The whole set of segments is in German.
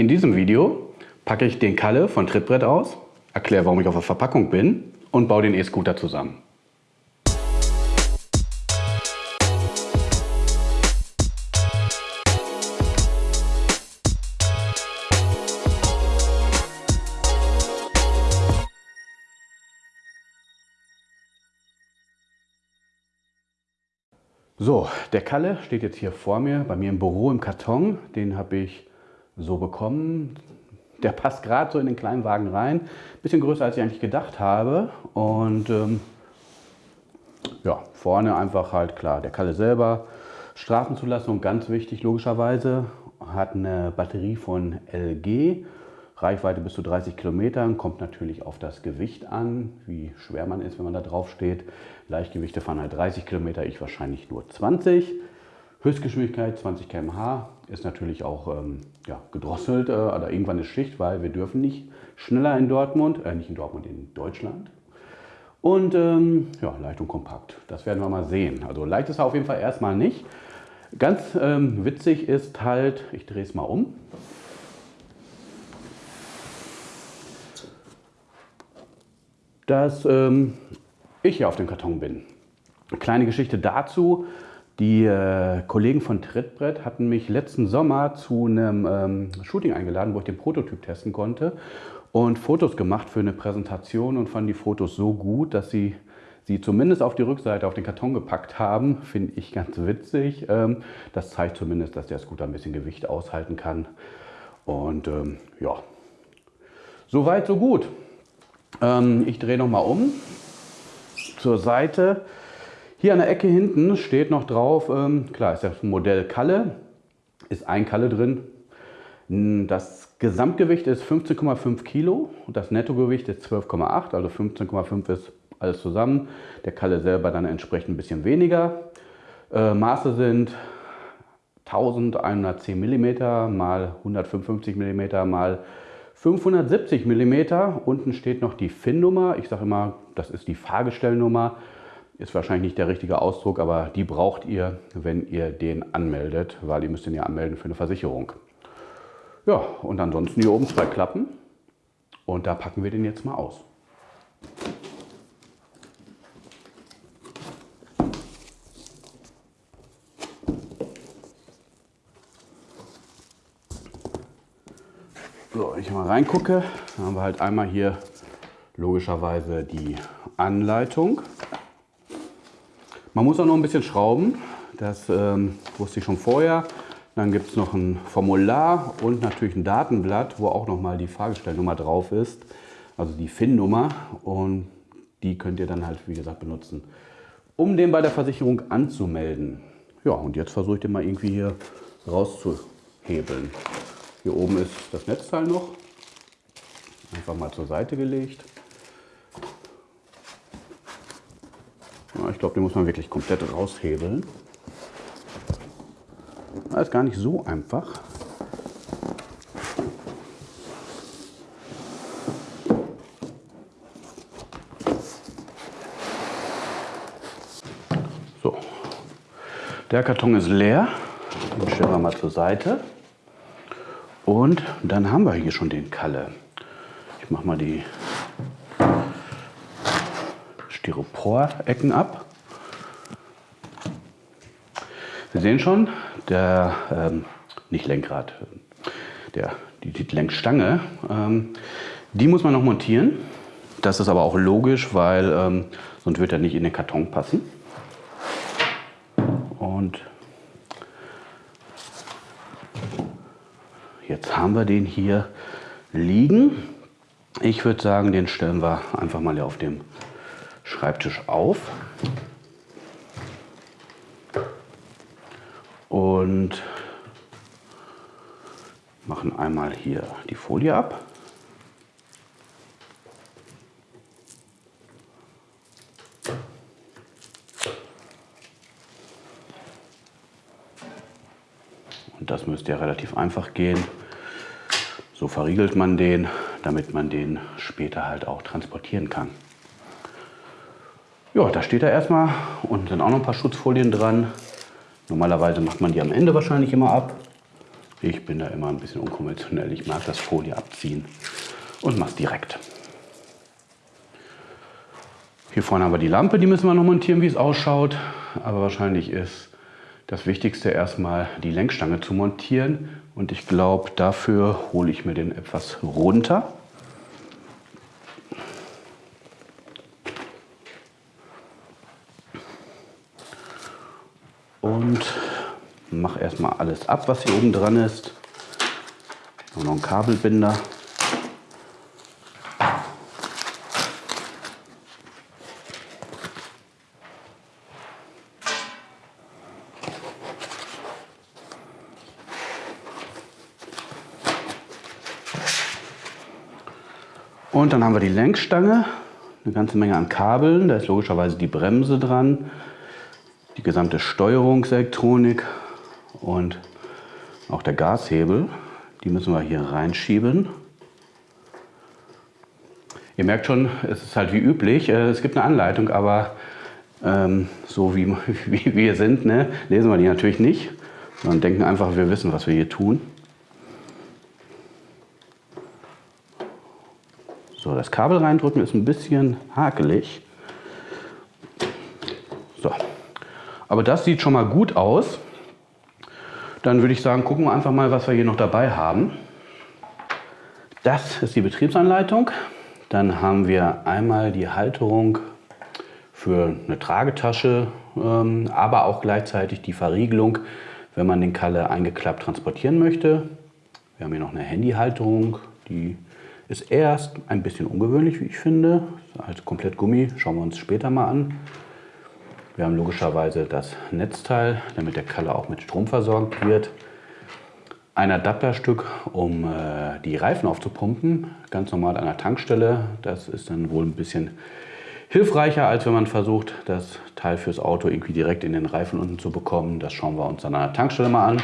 In diesem Video packe ich den Kalle von Trittbrett aus, erkläre, warum ich auf der Verpackung bin und baue den E-Scooter zusammen. So, der Kalle steht jetzt hier vor mir, bei mir im Büro im Karton. Den habe ich so bekommen. Der passt gerade so in den kleinen Wagen rein. Bisschen größer, als ich eigentlich gedacht habe. Und ähm, ja, vorne einfach halt klar, der Kalle selber. Straßenzulassung, ganz wichtig logischerweise. Hat eine Batterie von LG Reichweite bis zu 30 Kilometern, kommt natürlich auf das Gewicht an, wie schwer man ist, wenn man da drauf steht. Leichtgewichte fahren halt 30 Kilometer, ich wahrscheinlich nur 20. Höchstgeschwindigkeit 20 km/h ist natürlich auch ähm, ja, gedrosselt, äh, oder irgendwann ist Schicht, weil wir dürfen nicht schneller in Dortmund, äh, nicht in Dortmund, in Deutschland. Und ähm, ja, leicht und kompakt, das werden wir mal sehen. Also leicht ist er auf jeden Fall erstmal nicht. Ganz ähm, witzig ist halt, ich drehe es mal um, dass ähm, ich hier auf dem Karton bin. Eine kleine Geschichte dazu. Die äh, Kollegen von Trittbrett hatten mich letzten Sommer zu einem ähm, Shooting eingeladen, wo ich den Prototyp testen konnte und Fotos gemacht für eine Präsentation und fanden die Fotos so gut, dass sie sie zumindest auf die Rückseite auf den Karton gepackt haben. Finde ich ganz witzig. Ähm, das zeigt zumindest, dass der Scooter ein bisschen Gewicht aushalten kann. Und ähm, ja, soweit, so gut. Ähm, ich drehe nochmal um zur Seite. Hier an der Ecke hinten steht noch drauf, ähm, klar ist das Modell Kalle, ist ein Kalle drin. Das Gesamtgewicht ist 15,5 Kilo und das Nettogewicht ist 12,8, also 15,5 ist alles zusammen. Der Kalle selber dann entsprechend ein bisschen weniger. Äh, Maße sind 1110 mm mal 155 mm mal 570 mm, unten steht noch die FIN-Nummer. Ich sage immer, das ist die Fahrgestellnummer. Ist wahrscheinlich nicht der richtige Ausdruck, aber die braucht ihr, wenn ihr den anmeldet, weil ihr müsst den ja anmelden für eine Versicherung. Ja, und ansonsten hier oben zwei Klappen und da packen wir den jetzt mal aus. So, wenn ich mal reingucke, dann haben wir halt einmal hier logischerweise die Anleitung. Man muss auch noch ein bisschen schrauben, das ähm, wusste ich schon vorher. Dann gibt es noch ein Formular und natürlich ein Datenblatt, wo auch noch mal die Fahrgestellnummer drauf ist, also die FIN-Nummer und die könnt ihr dann halt, wie gesagt, benutzen, um den bei der Versicherung anzumelden. Ja, und jetzt versuche ich den mal irgendwie hier rauszuhebeln. Hier oben ist das Netzteil noch. Einfach mal zur Seite gelegt. Ich glaube, den muss man wirklich komplett raushebeln. Das ist gar nicht so einfach. So, der Karton ist leer. Den stellen wir mal zur Seite. Und dann haben wir hier schon den Kalle. Ich mache mal die Styropor-Ecken ab. Wir sehen schon, der, ähm, nicht Lenkrad, der, die, die Lenkstange, ähm, die muss man noch montieren. Das ist aber auch logisch, weil ähm, sonst wird er nicht in den Karton passen. Und Jetzt haben wir den hier liegen. Ich würde sagen, den stellen wir einfach mal hier auf dem Schreibtisch auf. Und machen einmal hier die Folie ab. Und das müsste ja relativ einfach gehen. So verriegelt man den, damit man den später halt auch transportieren kann. Ja, da steht er erstmal und sind auch noch ein paar Schutzfolien dran. Normalerweise macht man die am Ende wahrscheinlich immer ab. Ich bin da immer ein bisschen unkonventionell. Ich mag das Folie abziehen und mache es direkt. Hier vorne haben wir die Lampe, die müssen wir noch montieren, wie es ausschaut. Aber wahrscheinlich ist das Wichtigste erstmal die Lenkstange zu montieren. Und ich glaube, dafür hole ich mir den etwas runter. Und mache erstmal alles ab, was hier oben dran ist. noch ein Kabelbinder. Und dann haben wir die Lenkstange, eine ganze Menge an Kabeln. Da ist logischerweise die Bremse dran, die gesamte Steuerungselektronik und auch der Gashebel. Die müssen wir hier reinschieben. Ihr merkt schon, es ist halt wie üblich. Äh, es gibt eine Anleitung, aber ähm, so wie, wie wir sind, ne, lesen wir die natürlich nicht, sondern denken einfach, wir wissen, was wir hier tun. So, das Kabel reindrücken ist ein bisschen hakelig. So, aber das sieht schon mal gut aus. Dann würde ich sagen, gucken wir einfach mal, was wir hier noch dabei haben. Das ist die Betriebsanleitung. Dann haben wir einmal die Halterung für eine Tragetasche, ähm, aber auch gleichzeitig die Verriegelung, wenn man den Kalle eingeklappt transportieren möchte. Wir haben hier noch eine Handyhalterung, die ist erst ein bisschen ungewöhnlich, wie ich finde. Als komplett Gummi schauen wir uns später mal an. Wir haben logischerweise das Netzteil, damit der Kalle auch mit Strom versorgt wird. Ein Adapterstück, um äh, die Reifen aufzupumpen, ganz normal an der Tankstelle. Das ist dann wohl ein bisschen hilfreicher, als wenn man versucht, das Teil fürs Auto irgendwie direkt in den Reifen unten zu bekommen. Das schauen wir uns dann an der Tankstelle mal an.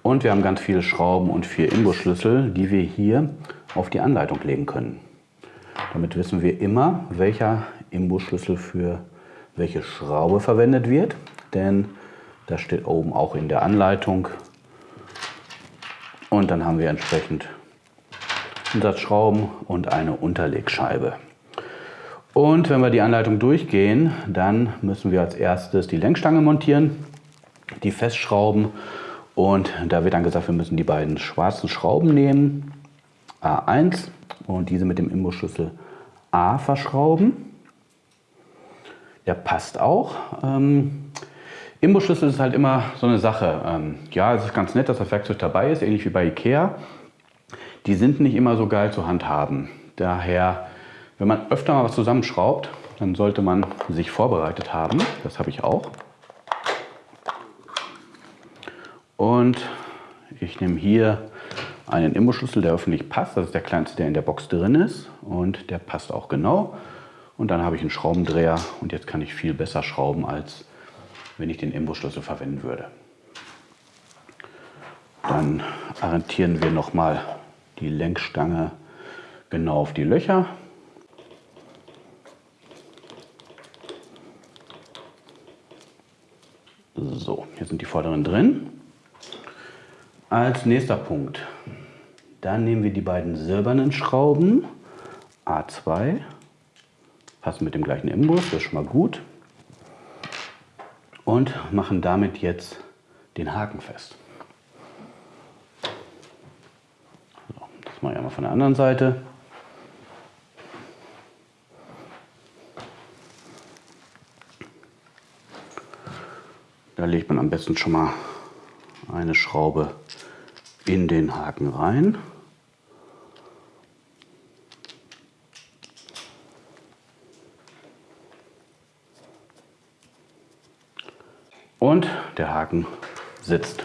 Und wir haben ganz viele Schrauben und vier Imbusschlüssel, die wir hier auf die Anleitung legen können. Damit wissen wir immer, welcher Imbusschlüssel für welche Schraube verwendet wird, denn das steht oben auch in der Anleitung. Und dann haben wir entsprechend Umsatzschrauben und eine Unterlegscheibe. Und wenn wir die Anleitung durchgehen, dann müssen wir als erstes die Lenkstange montieren, die festschrauben und da wird dann gesagt, wir müssen die beiden schwarzen Schrauben nehmen A1 und diese mit dem Imbusschlüssel A verschrauben. Der passt auch. Ähm, Imbusschlüssel ist halt immer so eine Sache. Ähm, ja, es ist ganz nett, dass das Werkzeug dabei ist, ähnlich wie bei Ikea. Die sind nicht immer so geil zu handhaben. Daher, wenn man öfter mal was zusammenschraubt, dann sollte man sich vorbereitet haben. Das habe ich auch. Und ich nehme hier einen Imbusschlüssel, der öffentlich passt. Das ist der kleinste, der in der Box drin ist. Und der passt auch genau. Und dann habe ich einen Schraubendreher und jetzt kann ich viel besser schrauben, als wenn ich den Imbusschlüssel verwenden würde. Dann orientieren wir nochmal die Lenkstange genau auf die Löcher. So, hier sind die vorderen drin. Als nächster Punkt dann nehmen wir die beiden silbernen Schrauben, A2, passen mit dem gleichen Imbus, das ist schon mal gut. Und machen damit jetzt den Haken fest. So, das mache ich einmal von der anderen Seite. Da legt man am besten schon mal eine Schraube in den Haken rein. Und der Haken sitzt.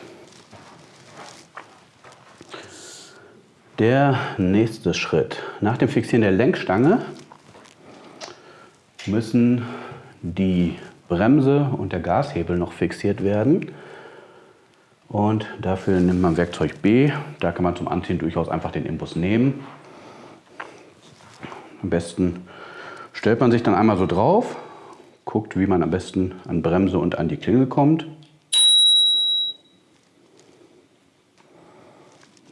Der nächste Schritt. Nach dem Fixieren der Lenkstange müssen die Bremse und der Gashebel noch fixiert werden. Und dafür nimmt man Werkzeug B. Da kann man zum Anziehen durchaus einfach den Imbus nehmen. Am besten stellt man sich dann einmal so drauf, guckt, wie man am besten an Bremse und an die Klingel kommt.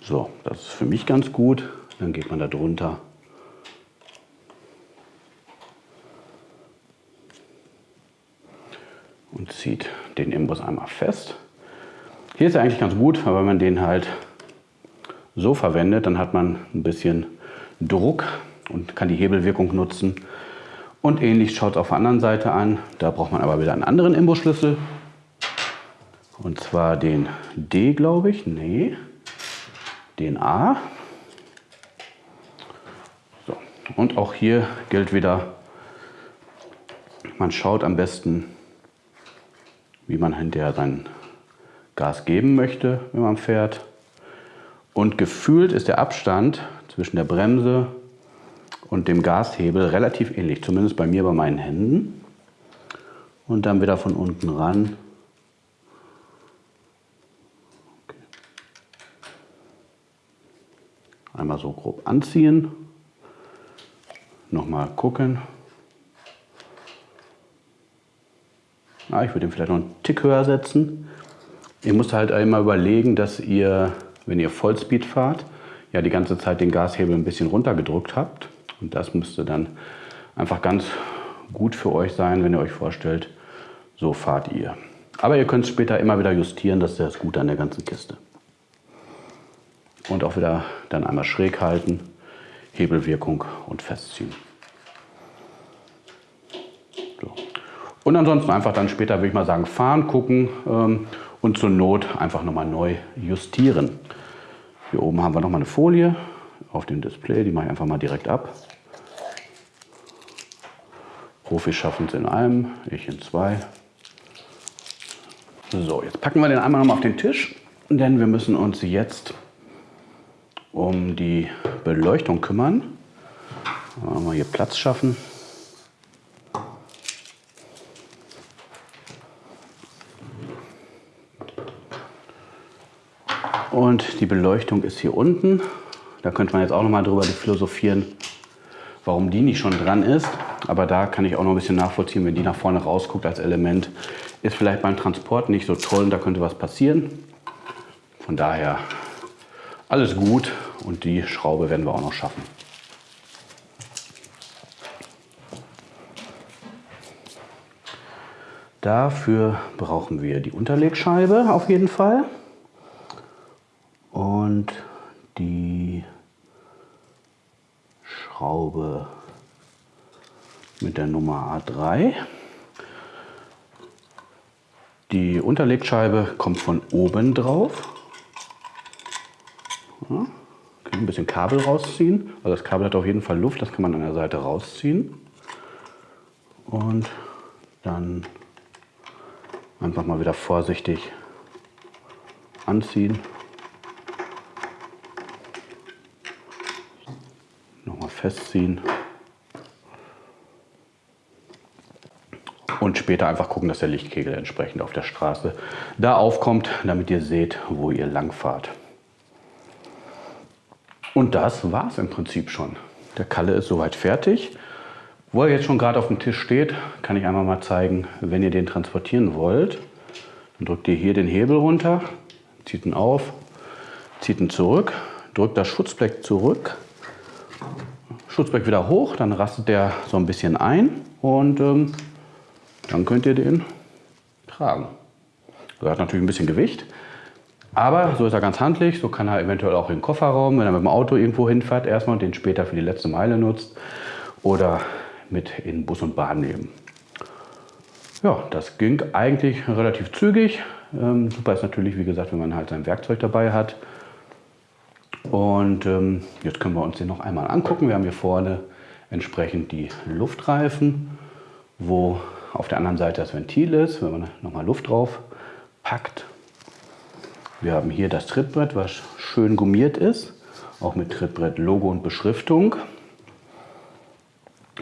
So, das ist für mich ganz gut. Dann geht man da drunter. Und zieht den Imbus einmal fest. Hier ist er eigentlich ganz gut, weil wenn man den halt so verwendet, dann hat man ein bisschen Druck und kann die Hebelwirkung nutzen. Und ähnlich schaut es auf der anderen Seite an. Da braucht man aber wieder einen anderen Imbusschlüssel. Und zwar den D, glaube ich. Nee, den A. So. Und auch hier gilt wieder, man schaut am besten, wie man hinterher sein Gas geben möchte, wenn man fährt. Und gefühlt ist der Abstand zwischen der Bremse und dem Gashebel relativ ähnlich, zumindest bei mir bei meinen Händen. Und dann wieder von unten ran. Einmal so grob anziehen. Nochmal gucken. Ah, ich würde ihn vielleicht noch einen Tick höher setzen. Ihr müsst halt immer überlegen, dass ihr wenn ihr Vollspeed fahrt, ja die ganze Zeit den Gashebel ein bisschen runtergedrückt habt. Und das müsste dann einfach ganz gut für euch sein, wenn ihr euch vorstellt, so fahrt ihr. Aber ihr könnt es später immer wieder justieren, das ist das Gute an der ganzen Kiste. Und auch wieder dann einmal schräg halten, Hebelwirkung und festziehen. So. Und ansonsten einfach dann später, würde ich mal sagen, fahren, gucken ähm, und zur Not einfach nochmal neu justieren. Hier oben haben wir nochmal eine Folie auf dem Display, die mache ich einfach mal direkt ab. Profis schaffen es in einem, ich in zwei. So, jetzt packen wir den einmal nochmal auf den Tisch, denn wir müssen uns jetzt um die Beleuchtung kümmern. Mal hier Platz schaffen. Und die Beleuchtung ist hier unten. Da könnte man jetzt auch noch mal drüber philosophieren, warum die nicht schon dran ist. Aber da kann ich auch noch ein bisschen nachvollziehen, wenn die nach vorne rausguckt als Element. Ist vielleicht beim Transport nicht so toll und da könnte was passieren. Von daher alles gut und die Schraube werden wir auch noch schaffen. Dafür brauchen wir die Unterlegscheibe auf jeden Fall und die Schraube mit der Nummer A3. Die Unterlegscheibe kommt von oben drauf. Ja, ein bisschen Kabel rausziehen. Also das Kabel hat auf jeden Fall Luft, das kann man an der Seite rausziehen. Und dann einfach mal wieder vorsichtig anziehen festziehen. Und später einfach gucken, dass der Lichtkegel entsprechend auf der Straße da aufkommt, damit ihr seht, wo ihr lang fahrt. Und das war es im Prinzip schon. Der Kalle ist soweit fertig. Wo er jetzt schon gerade auf dem Tisch steht, kann ich einmal mal zeigen, wenn ihr den transportieren wollt, dann drückt ihr hier den Hebel runter, zieht ihn auf, zieht ihn zurück, drückt das Schutzblech zurück Schutzblech wieder hoch, dann rastet der so ein bisschen ein und ähm, dann könnt ihr den tragen. Er hat natürlich ein bisschen Gewicht, aber so ist er ganz handlich. So kann er eventuell auch in den Kofferraum, wenn er mit dem Auto irgendwo hinfährt, erstmal und den später für die letzte Meile nutzt oder mit in Bus und Bahn nehmen. Ja, das ging eigentlich relativ zügig. Ähm, super ist natürlich, wie gesagt, wenn man halt sein Werkzeug dabei hat. Und ähm, jetzt können wir uns den noch einmal angucken. Wir haben hier vorne entsprechend die Luftreifen, wo auf der anderen Seite das Ventil ist, wenn man nochmal Luft drauf packt. Wir haben hier das Trittbrett, was schön gummiert ist, auch mit Trittbrett-Logo und Beschriftung.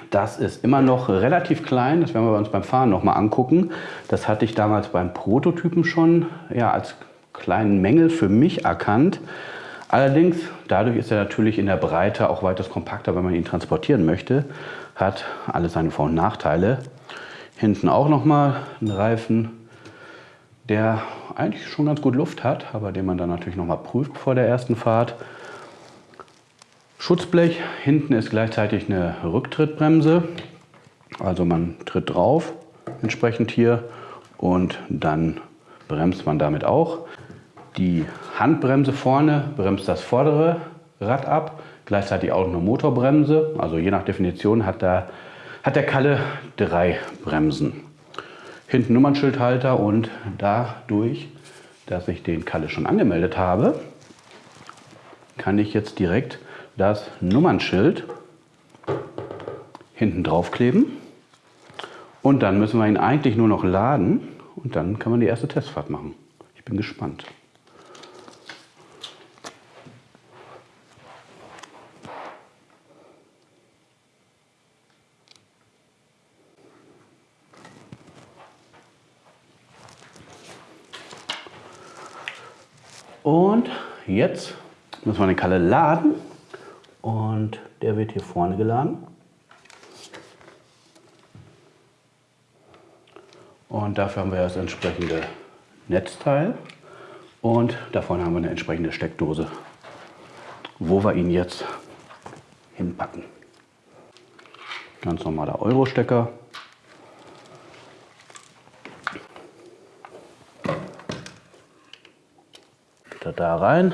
Das ist immer noch relativ klein, das werden wir uns beim Fahren nochmal angucken. Das hatte ich damals beim Prototypen schon ja, als kleinen Mängel für mich erkannt. Allerdings, dadurch ist er natürlich in der Breite auch weitaus kompakter, wenn man ihn transportieren möchte. Hat alles seine Vor- und Nachteile. Hinten auch nochmal ein Reifen, der eigentlich schon ganz gut Luft hat, aber den man dann natürlich nochmal prüft vor der ersten Fahrt. Schutzblech, hinten ist gleichzeitig eine Rücktrittbremse, also man tritt drauf, entsprechend hier und dann bremst man damit auch. Die Handbremse vorne bremst das vordere Rad ab, gleichzeitig auch eine Motorbremse. Also je nach Definition hat der, hat der Kalle drei Bremsen. Hinten Nummernschildhalter und dadurch, dass ich den Kalle schon angemeldet habe, kann ich jetzt direkt das Nummernschild hinten drauf kleben. Und dann müssen wir ihn eigentlich nur noch laden und dann kann man die erste Testfahrt machen. Ich bin gespannt. Und jetzt müssen wir den Kalle laden und der wird hier vorne geladen. Und dafür haben wir das entsprechende Netzteil und davon haben wir eine entsprechende Steckdose, wo wir ihn jetzt hinpacken. Ganz normaler Euro-Stecker. Da rein.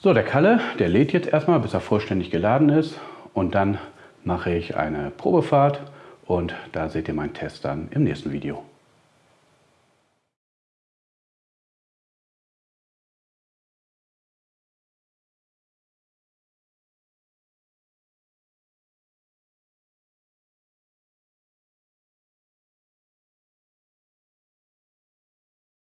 So, der Kalle, der lädt jetzt erstmal, bis er vollständig geladen ist. Und dann mache ich eine Probefahrt und da seht ihr meinen Test dann im nächsten Video.